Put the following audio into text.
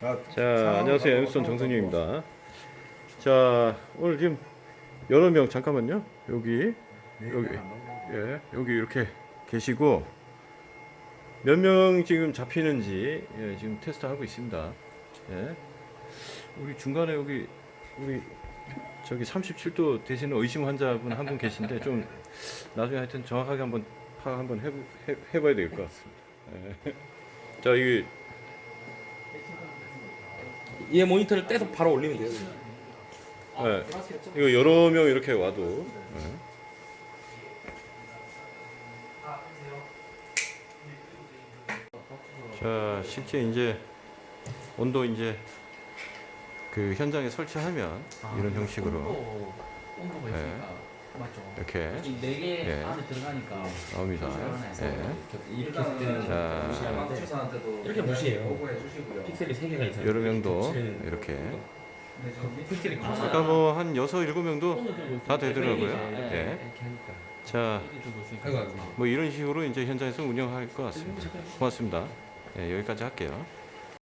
자, 안녕하세요. 엠스톤 정승윤입니다. 자, 오늘 지금 여러 명 잠깐만요. 여기 여기 예, 여기 이렇게 계시고 몇 명 지금 잡히는지 예, 지금 테스트 하고 있습니다. 예. 우리 중간에 여기 우리 저기 37도 되시는 의심 환자분 한 분 계신데 좀 나중에 하여튼 정확하게 한번 파악 한번 해보, 해, 해봐야 될 것 같습니다. 예. 자, 이게 얘 모니터를 떼서 바로 올리면 돼요. 네. 이거 여러 명 이렇게 와도 네. 자 실제 이제 온도 이제 그 현장에 설치하면 이런 형식으로 온도, 온도가 네. 있으니까 맞죠. 이렇게 네개 예. 안에 들어가니까 나옵니다. 예. 이렇게 했을 때는 자. 무시하는데 이렇게 무시해요. 픽셀이 3개가 있어요. 여러 명도 겹치는 이렇게 네, 커서 아까 뭐 한 여섯 일곱 명도 다 되더라고요. 예. 예. 이렇게 하니까. 자. 뭐 이런 식으로 이제 현장에서 운영할 것 같습니다. 고맙습니다. 예, 여기까지 할게요.